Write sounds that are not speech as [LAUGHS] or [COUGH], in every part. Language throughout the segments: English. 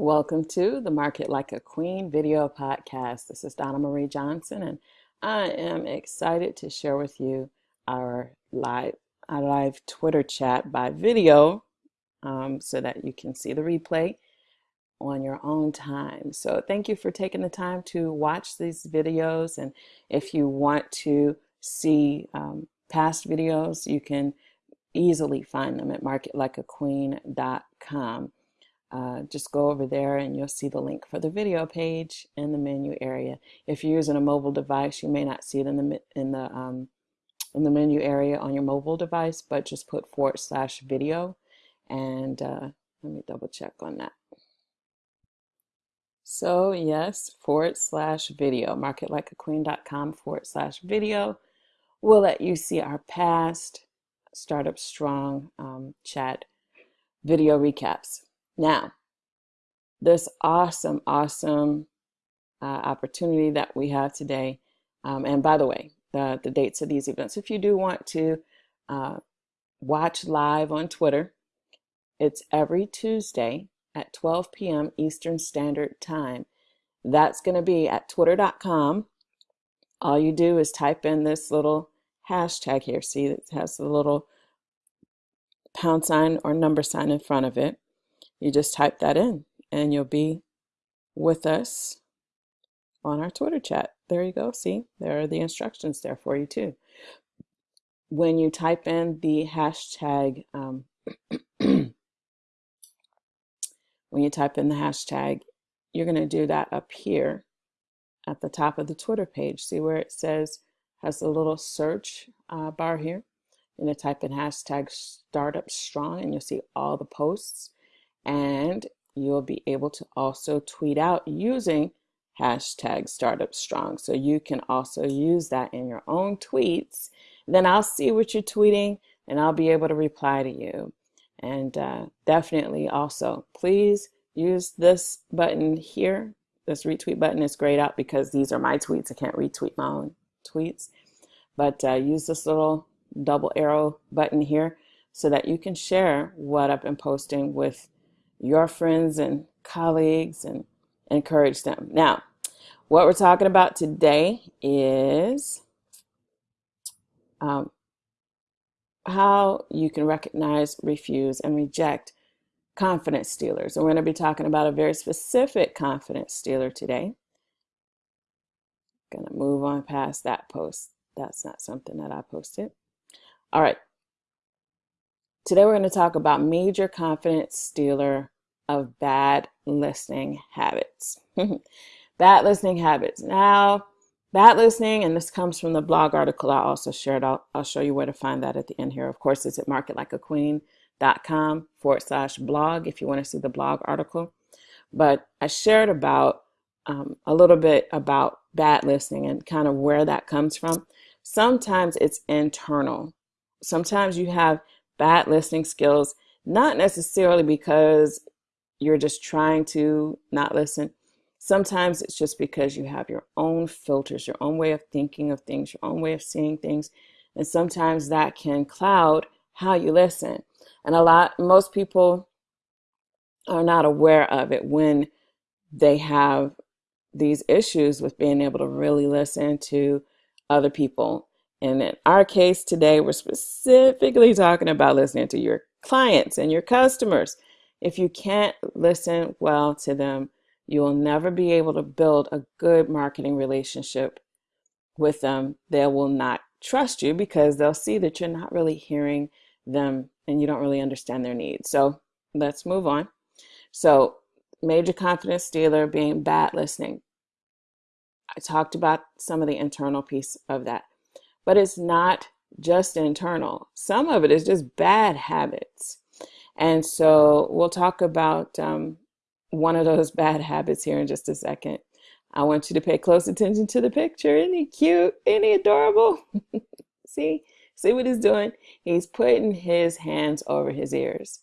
Welcome to the Market Like a Queen video podcast. This is Donna Marie Johnson, and I am excited to share with you our live our live Twitter chat by video, um, so that you can see the replay on your own time. So thank you for taking the time to watch these videos, and if you want to see um, past videos, you can easily find them at marketlikeaqueen.com. Uh, just go over there and you'll see the link for the video page in the menu area. If you're using a mobile device, you may not see it in the in the um, in the menu area on your mobile device, but just put forward slash video, and uh, let me double check on that. So yes, forward slash video, marketlikeaqueen.com forward slash video We'll let you see our past Startup Strong um, chat video recaps. Now, this awesome, awesome uh, opportunity that we have today. Um, and by the way, the, the dates of these events, if you do want to uh, watch live on Twitter, it's every Tuesday at 12 p.m. Eastern Standard Time. That's going to be at twitter.com. All you do is type in this little hashtag here. See, it has the little pound sign or number sign in front of it you just type that in and you'll be with us on our Twitter chat. There you go. See, there are the instructions there for you too. When you type in the hashtag, um, [CLEARS THROAT] when you type in the hashtag, you're going to do that up here at the top of the Twitter page. See where it says, has a little search uh, bar here. You're going to type in hashtag startup strong and you'll see all the posts and you'll be able to also tweet out using hashtag startup strong. So you can also use that in your own tweets. Then I'll see what you're tweeting and I'll be able to reply to you. And uh, definitely also, please use this button here. This retweet button is grayed out because these are my tweets. I can't retweet my own tweets. But uh, use this little double arrow button here so that you can share what I've been posting with your friends and colleagues and encourage them. Now, what we're talking about today is um, how you can recognize, refuse, and reject confidence stealers. And we're going to be talking about a very specific confidence stealer today. Going to move on past that post. That's not something that I posted. All right. Today we're going to talk about major confidence stealer of bad listening habits. [LAUGHS] bad listening habits. Now, bad listening, and this comes from the blog article I also shared. I'll, I'll show you where to find that at the end here. Of course, it's at marketlikeaqueen.com forward slash blog if you want to see the blog article. But I shared about um, a little bit about bad listening and kind of where that comes from. Sometimes it's internal. Sometimes you have bad listening skills, not necessarily because you're just trying to not listen. Sometimes it's just because you have your own filters, your own way of thinking of things, your own way of seeing things. And sometimes that can cloud how you listen. And a lot, most people are not aware of it when they have these issues with being able to really listen to other people. And in our case today, we're specifically talking about listening to your clients and your customers. If you can't listen well to them, you will never be able to build a good marketing relationship with them. They will not trust you because they'll see that you're not really hearing them and you don't really understand their needs. So let's move on. So, major confidence stealer being bad listening. I talked about some of the internal piece of that, but it's not just internal. Some of it is just bad habits. And so we'll talk about um, one of those bad habits here in just a second. I want you to pay close attention to the picture. Isn't he cute? Isn't he adorable? [LAUGHS] see? See what he's doing? He's putting his hands over his ears.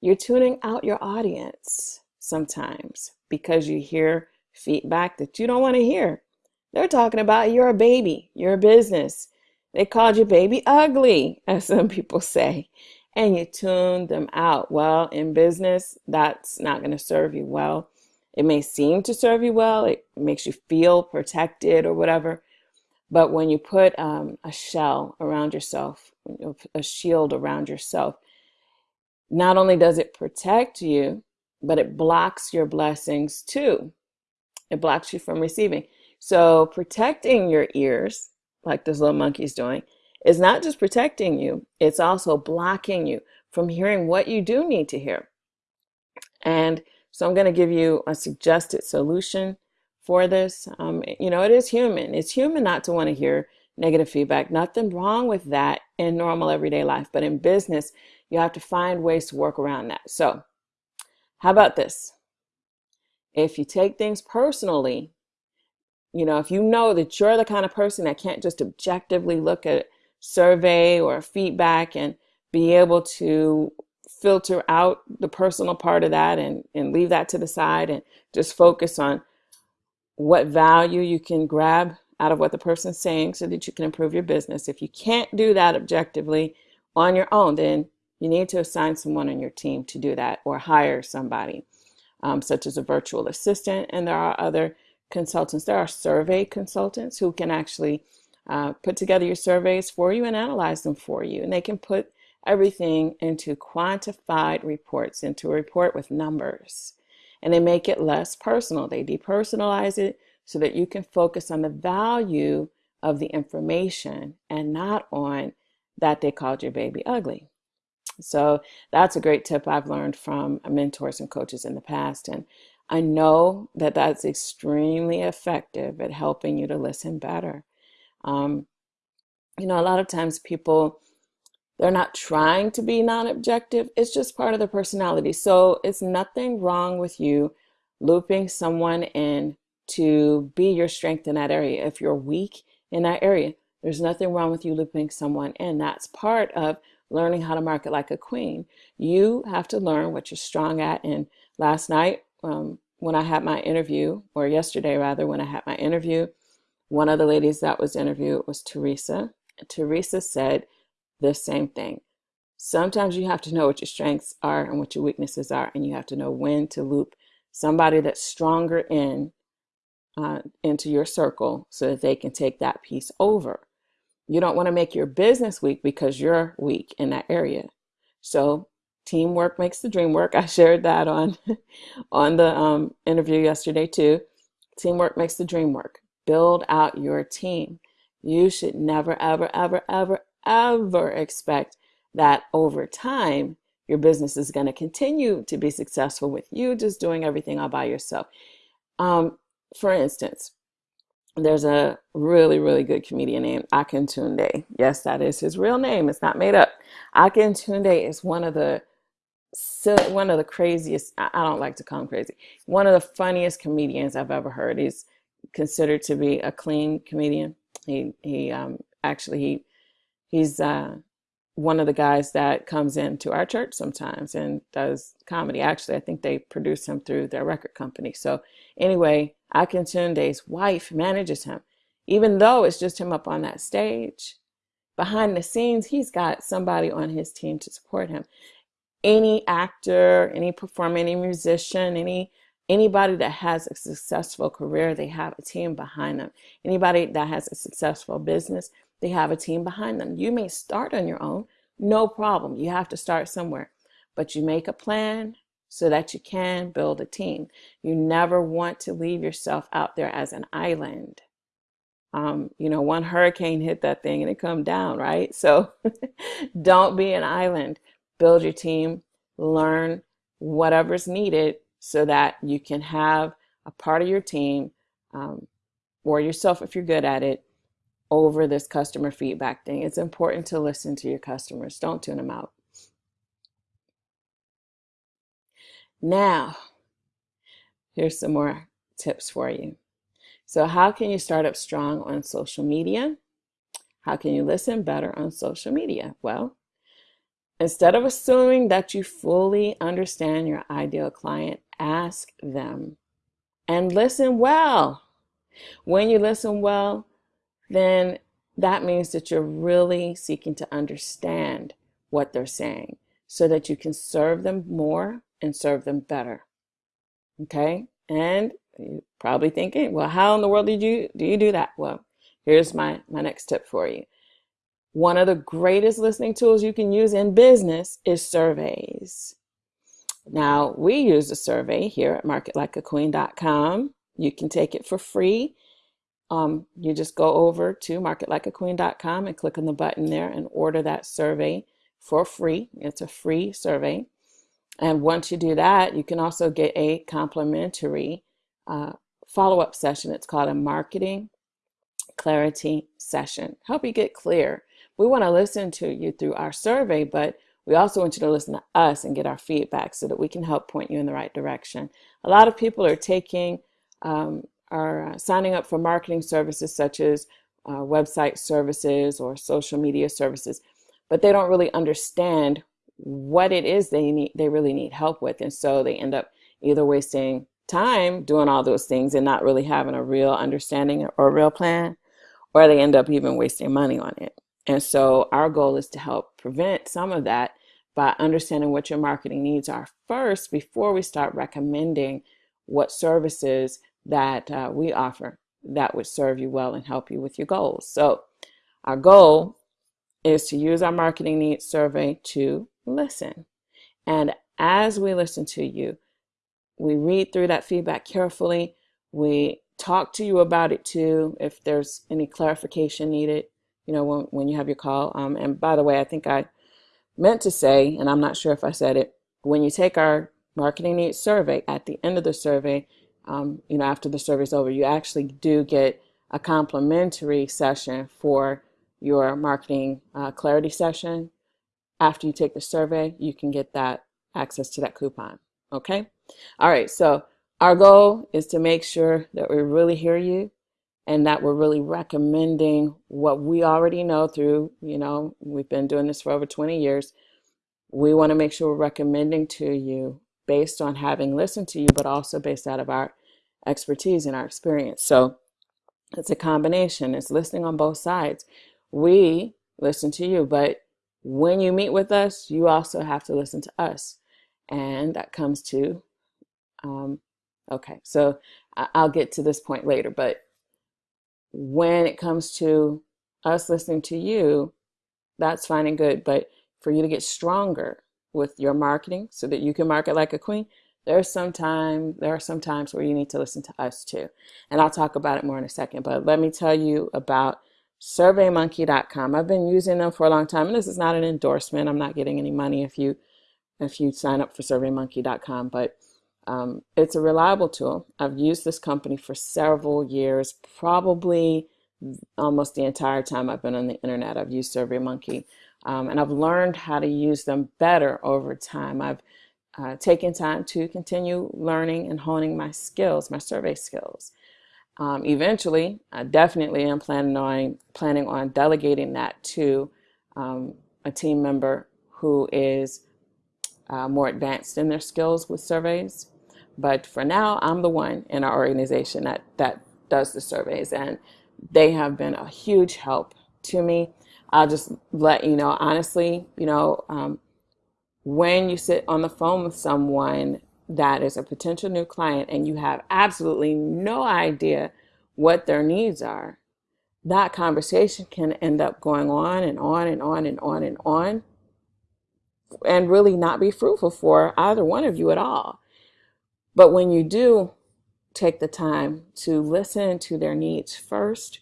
You're tuning out your audience sometimes because you hear feedback that you don't want to hear. They're talking about you're a baby, you're a business. They called you baby ugly, [LAUGHS] as some people say. and you tune them out. Well, in business, that's not going to serve you well. It may seem to serve you well, it makes you feel protected or whatever. But when you put um, a shell around yourself, a shield around yourself, not only does it protect you, but it blocks your blessings too. It blocks you from receiving. So protecting your ears, like this little monkey's doing, is not just protecting you, it's also blocking you from hearing what you do need to hear. And so I'm going to give you a suggested solution for this. Um, you know, it is human. It's human not to want to hear negative feedback. Nothing wrong with that in normal everyday life. But in business, you have to find ways to work around that. So, how about this? If you take things personally, you know, if you know that you're the kind of person that can't just objectively look at survey or feedback and be able to filter out the personal part of that and, and leave that to the side and just focus on what value you can grab out of what the person's saying so that you can improve your business. If you can't do that objectively on your own, then you need to assign someone on your team to do that or hire somebody, um, such as a virtual assistant. And there are other consultants. There are survey consultants who can actually uh, put together your surveys for you and analyze them for you. And they can put everything into quantified reports, into a report with numbers. And they make it less personal. They depersonalize it so that you can focus on the value of the information and not on that they called your baby ugly. So that's a great tip I've learned from mentors and coaches in the past. And I know that that's extremely effective at helping you to listen better. Um, you know, a lot of times people, they're not trying to be non objective, it's just part of their personality. So it's nothing wrong with you looping someone in to be your strength in that area. If you're weak in that area, there's nothing wrong with you looping someone in. That's part of learning how to market like a queen. You have to learn what you're strong at. And last night, um, when I had my interview, or yesterday rather, when I had my interview, one of the ladies that was interviewed was Teresa. Teresa said the same thing. Sometimes you have to know what your strengths are and what your weaknesses are, and you have to know when to loop somebody that's stronger in uh, into your circle so that they can take that piece over. You don't want to make your business weak because you're weak in that area. So teamwork makes the dream work. [LAUGHS] I shared that on on the um, interview yesterday too. Teamwork makes the dream work. Build out your team. You should never, ever, ever, ever, ever expect that over time your business is going to continue to be successful with you just doing everything all by yourself. Um, for instance, there's a really, really good comedian named Akintunde. Yes, that is his real name. It's not made up. Akintunde is one of the one of the craziest. I don't like to call him crazy. One of the funniest comedians I've ever heard. He's considered to be a clean comedian. He he um, actually he he's uh, one of the guys that comes into our church sometimes and does comedy. Actually, I think they produce him through their record company. So anyway, Akintunde's wife manages him, even though it's just him up on that stage. Behind the scenes, he's got somebody on his team to support him. Any actor, any performer, any musician, any anybody that has a successful career, they have a team behind them. Anybody that has a successful business, they have a team behind them. You may start on your own, no problem. You have to start somewhere, but you make a plan so that you can build a team. You never want to leave yourself out there as an island. Um, you know, one hurricane hit that thing and it come down, right? So [LAUGHS] don't be an island. Build your team, learn whatever's needed so that you can have a part of your team um, or yourself if you're good at it over this customer feedback thing. It's important to listen to your customers. Don't tune them out. Now, here's some more tips for you. So, how can you start up strong on social media? How can you listen better on social media? Well, instead of assuming that you fully understand your ideal client, ask them and listen well. When you listen well, then that means that you're really seeking to understand what they're saying. so that you can serve them more and serve them better. Okay? And you're probably thinking, well, how in the world did you do you do that? Well, here's my, my next tip for you. One of the greatest listening tools you can use in business is surveys. Now, we use a survey here at marketlikeaqueen.com. You can take it for free. Um, you just go over to marketlikeaqueen.com and click on the button there and order that survey for free. It's a free survey. And once you do that, you can also get a complimentary uh, follow up session. It's called a marketing clarity session. Help you get clear. We want to listen to you through our survey, but we also want you to listen to us and get our feedback so that we can help point you in the right direction. A lot of people are taking, um, are uh, signing up for marketing services such as uh, website services or social media services, but they don't really understand what it is they need, they really need help with. And so they end up either wasting time doing all those things and not really having a real understanding or a real plan, or they end up even wasting money on it. And so our goal is to help prevent some of that by understanding what your marketing needs are first before we start recommending what services that uh, we offer that would serve you well and help you with your goals. So our goal is to use our marketing needs survey to listen. And as we listen to you, we read through that feedback carefully. We talk to you about it too if there's any clarification needed you know, when, when you have your call. Um, and by the way, I think I meant to say, and I'm not sure if I said it, when you take our marketing needs survey, at the end of the survey, um, you know, after the survey's over, you actually do get a complimentary session for your marketing uh, clarity session. After you take the survey, you can get that access to that coupon. Okay. All right. So our goal is to make sure that we really hear you and that we're really recommending what we already know through, you know, we've been doing this for over 20 years. We want to make sure we're recommending to you based on having listened to you, but also based out of our expertise and our experience. So it's a combination, it's listening on both sides. We listen to you, but when you meet with us, you also have to listen to us. And that comes to, um, okay, so I'll get to this point later, but when it comes to us listening to you, that's fine and good. But for you to get stronger with your marketing so that you can market like a queen, there's some time, there are some times where you need to listen to us too. And I'll talk about it more in a second. But let me tell you about surveymonkey.com. I've been using them for a long time. And this is not an endorsement. I'm not getting any money if you if you sign up for surveymonkey.com, but um, it's a reliable tool. I've used this company for several years, probably almost the entire time I've been on the internet. I've used SurveyMonkey, um, and I've learned how to use them better over time. I've uh, taken time to continue learning and honing my skills, my survey skills. Um, eventually, I definitely am planning on planning on delegating that to um, a team member who is uh, more advanced in their skills with surveys. But for now, I'm the one in our organization that, that does the surveys, and they have been a huge help to me. I'll just let you know, honestly, you know, um, when you sit on the phone with someone that is a potential new client and you have absolutely no idea what their needs are, that conversation can end up going on and on and on and on and on and really not be fruitful for either one of you at all. But when you do take the time to listen to their needs first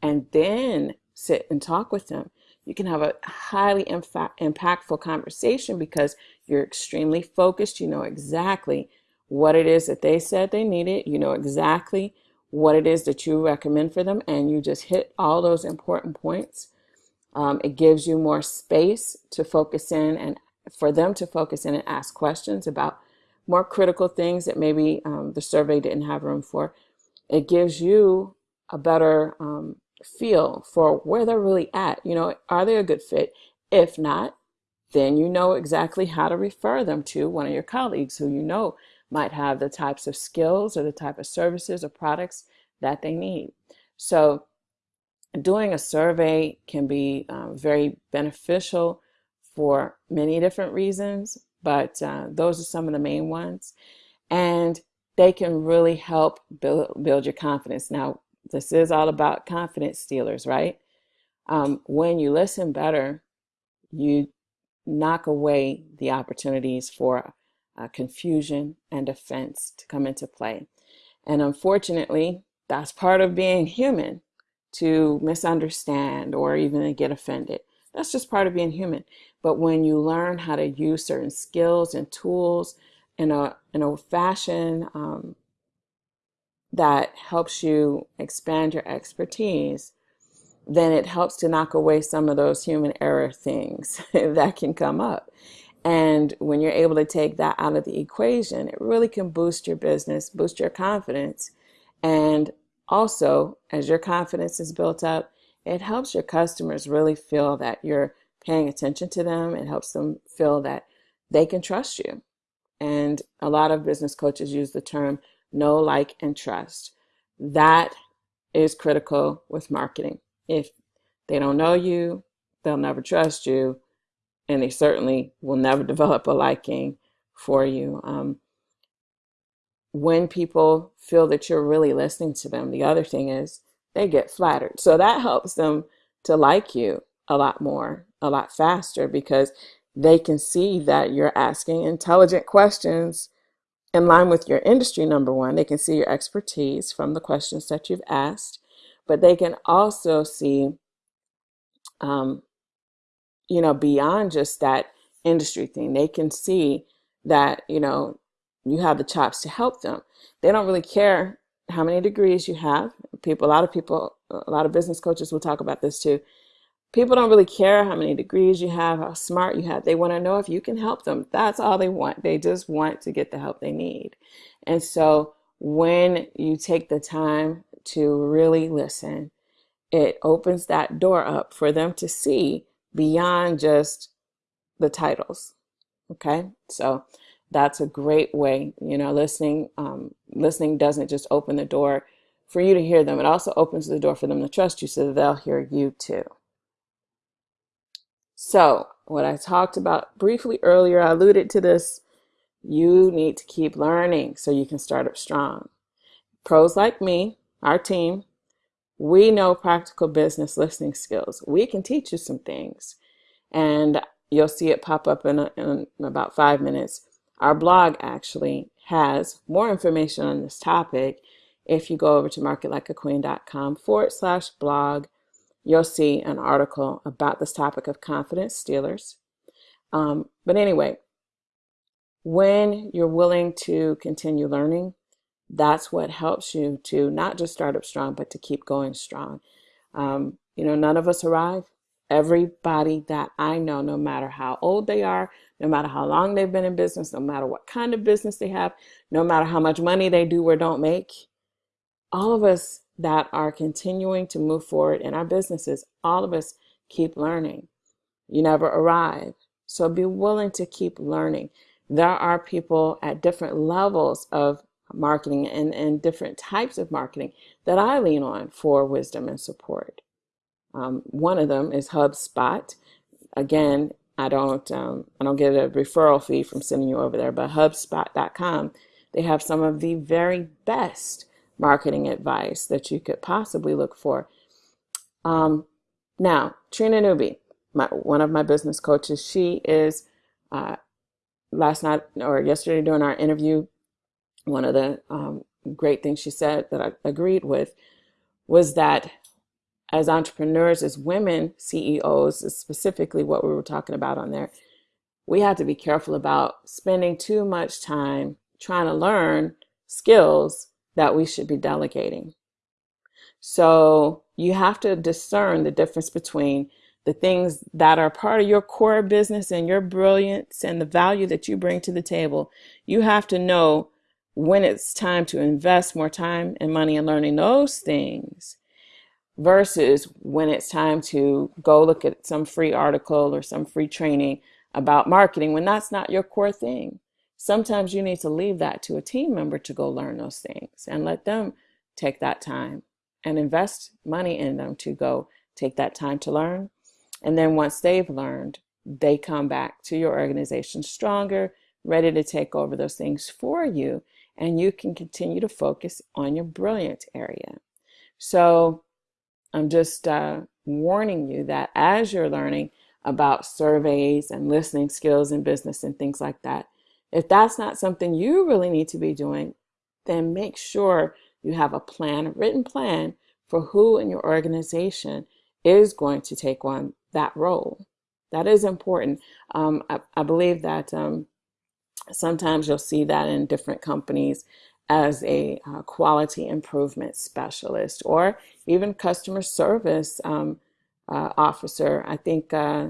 and then sit and talk with them, you can have a highly impactful conversation because you're extremely focused. You know exactly what it is that they said they needed. You know exactly what it is that you recommend for them, and you just hit all those important points. Um, it gives you more space to focus in and for them to focus in and ask questions about more critical things that maybe um, the survey didn't have room for. It gives you a better um, feel for where they're really at. You know, are they a good fit? If not, then you know exactly how to refer them to one of your colleagues who you know might have the types of skills or the type of services or products that they need. So doing a survey can be um, very beneficial for many different reasons, but uh, those are some of the main ones. And they can really help build, build your confidence. Now, this is all about confidence stealers, right? Um, when you listen better, you knock away the opportunities for uh, confusion and offense to come into play. And unfortunately, that's part of being human to misunderstand or even get offended. That's just part of being human. But when you learn how to use certain skills and tools in a in a fashion um, that helps you expand your expertise, then it helps to knock away some of those human error things [LAUGHS] that can come up. And when you're able to take that out of the equation, it really can boost your business, boost your confidence. And also, as your confidence is built up, it helps your customers really feel that you're paying attention to them. It helps them feel that they can trust you. And a lot of business coaches use the term know, like, and trust. That is critical with marketing. If they don't know you, they'll never trust you, and they certainly will never [LAUGHS] develop a liking for you. Um, when people feel that you're really listening to them, the other thing is they get flattered. So that helps them to like you a lot more, a lot faster because they can see that you're asking intelligent questions in line with your industry, number one. They can see your expertise from the questions that you've asked, but they can also see, um, you know, beyond just that industry thing. They can see that, you know, you have the chops to help them. They don't really care how many degrees you have. People, a lot of people, a lot of business coaches will talk about this too. People don't really care how many degrees you have, how smart you have. They want to know if you can help them. That's all they want. They just want to get the help they need. And so when you take the time to really listen, it opens that door up for them to see beyond just the titles. Okay. So that's a great way. You know, listening, um, listening doesn't just open the door for you to hear them. It also opens the door for them to trust you so that they'll hear you too. So, what I talked about briefly earlier, I alluded to this. You need to keep learning so you can start up strong. Pros like me, our team, we know practical business listening skills. We can teach you some things, and you'll see it pop up in, a, in about five minutes. Our blog actually has more information on this topic. If you go over to marketlikeaqueen.com forward slash blog, you'll see an article about this topic of confidence stealers. Um, but anyway, when you're willing to continue learning, that's what helps you to not just start up strong, but to keep going strong. Um, you know, none of us arrive. Everybody that I know, no matter how old they are, no matter how long they've been in business, no matter what kind of business they have, no matter how much money they do or don't make, all of us that are continuing to move forward in our businesses, all of us keep learning. You never arrive. So be willing to keep learning. There are people at different levels of marketing and, and different types of marketing that I lean on for wisdom and support. Um, one of them is HubSpot. Again, I don't um, I don't get a referral fee from sending you over there, but HubSpot.com they have some of the very best marketing advice that you could possibly look for. Um, now, Trina Newby, my, one of my business coaches, she is uh, last night or yesterday during our interview. One of the um, great things she said that I agreed with was that as entrepreneurs, as women CEOs, specifically what we were talking about on there, we have to be careful about spending too much time trying to learn skills that we should be delegating. So you have to discern the difference between the things that are part of your core business and your brilliance and the value that you bring to the table. You have to know when it's time to invest more time and money in learning those things versus when it's time to go look at some free article or some free training about marketing when that's not your core thing. Sometimes you need to leave that to a team member to go learn those things and let them take that time and invest money in them to go take that time to learn. And then once they've learned, they come back to your organization stronger, ready to take over those things for you, and you can continue to focus on your brilliant area. So I'm just uh, warning you that as you're learning about surveys and listening skills in business and things like that, if that's not something you really need to be doing, then make sure you have a plan, a written plan for who in your organization is going to take on that role. That is important. Um, I, I, believe that um, sometimes you'll see that in different companies as a uh, quality improvement specialist or even customer service um, uh, officer. I think uh,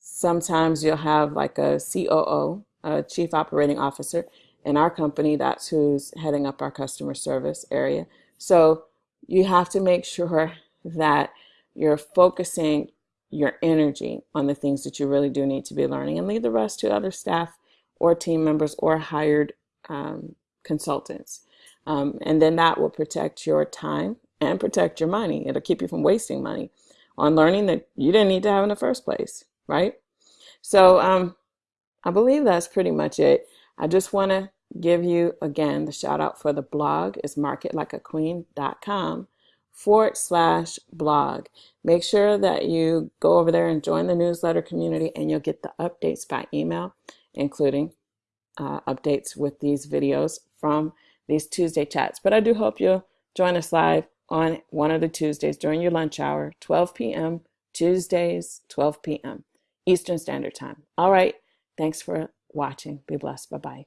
sometimes you'll have like a COO, a chief operating officer. In our company, that's who's heading up our customer service area. So you have to make sure that you're focusing your energy on the things that you really do need to be learning and leave the rest to other staff or team members or hired um, consultants. Um, and then that will protect your time and protect your money. It'll keep you from wasting money on learning that you didn't need to have in the first place, right? So um, I believe that's pretty much it. I just want to give you again the shout out for the blog is marketlikeaqueen.com forward slash blog. Make sure that you go over there and join the newsletter community and you'll get the updates by email, including uh, updates with these videos from these Tuesday chats. But I do hope you'll join us live on one of the Tuesdays during your lunch hour, 12 p.m. Tuesdays, 12 p.m. Eastern Standard Time. All right. Thanks for watching. Be blessed. Bye bye.